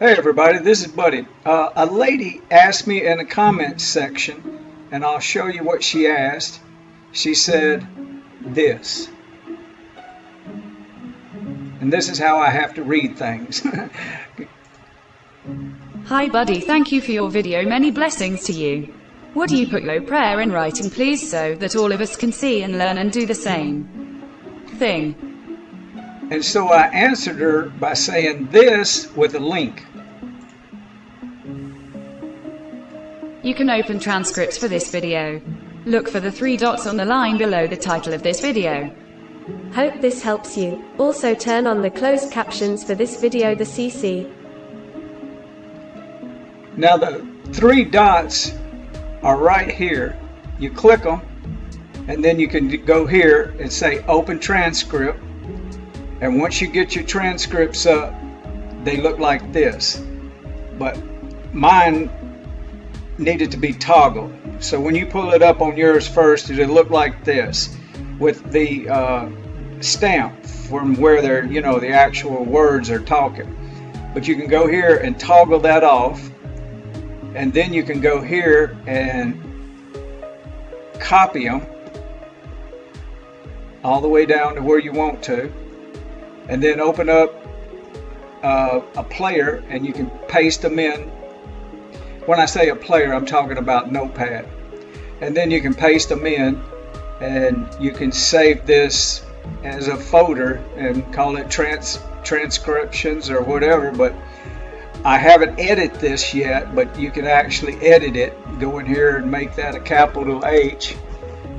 Hey everybody, this is Buddy. Uh, a lady asked me in the comments section, and I'll show you what she asked. She said this. And this is how I have to read things. Hi buddy, thank you for your video, many blessings to you. Would you put your prayer in writing please so that all of us can see and learn and do the same thing? And so I answered her by saying this with a link. You can open transcripts for this video. Look for the three dots on the line below the title of this video. Hope this helps you. Also turn on the closed captions for this video the CC. Now the three dots are right here. You click them and then you can go here and say open transcript and once you get your transcripts up they look like this but mine needed to be toggled so when you pull it up on yours first it'll look like this with the uh, stamp from where they're you know the actual words are talking but you can go here and toggle that off and then you can go here and copy them all the way down to where you want to and then open up uh, a player and you can paste them in. When I say a player, I'm talking about Notepad. And then you can paste them in and you can save this as a folder and call it trans transcriptions or whatever. But I haven't edited this yet, but you can actually edit it. Go in here and make that a capital H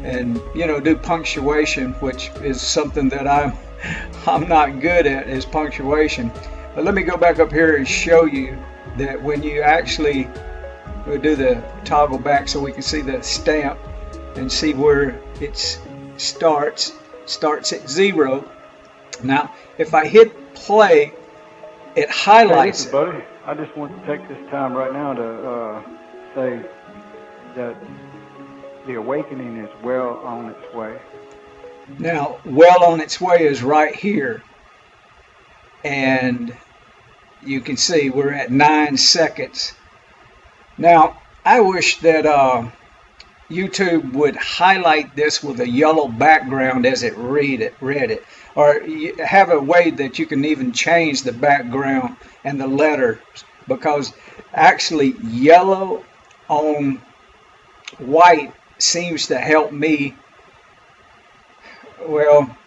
and you know do punctuation which is something that I'm I'm not good at is punctuation. But let me go back up here and show you that when you actually we'll do the toggle back so we can see the stamp and see where it starts starts at zero now if I hit play it highlights hey, buddy I just want to take this time right now to uh, say that the awakening is well on its way now, well on its way is right here. And you can see we're at nine seconds. Now, I wish that uh, YouTube would highlight this with a yellow background as it read it, read it, or have a way that you can even change the background and the letters because actually yellow on white seems to help me well,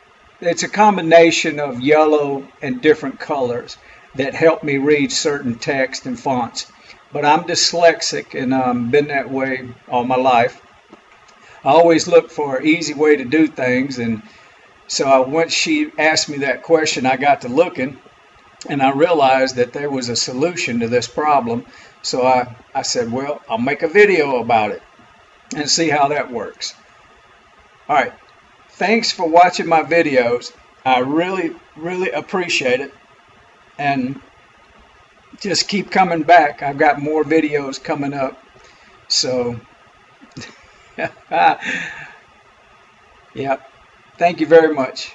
it's a combination of yellow and different colors that help me read certain text and fonts. But I'm dyslexic and I've um, been that way all my life. I always look for an easy way to do things and so I, once she asked me that question I got to looking and I realized that there was a solution to this problem so I, I said well I'll make a video about it and see how that works. Alright thanks for watching my videos. I really, really appreciate it. And just keep coming back. I've got more videos coming up. So, yeah. Thank you very much.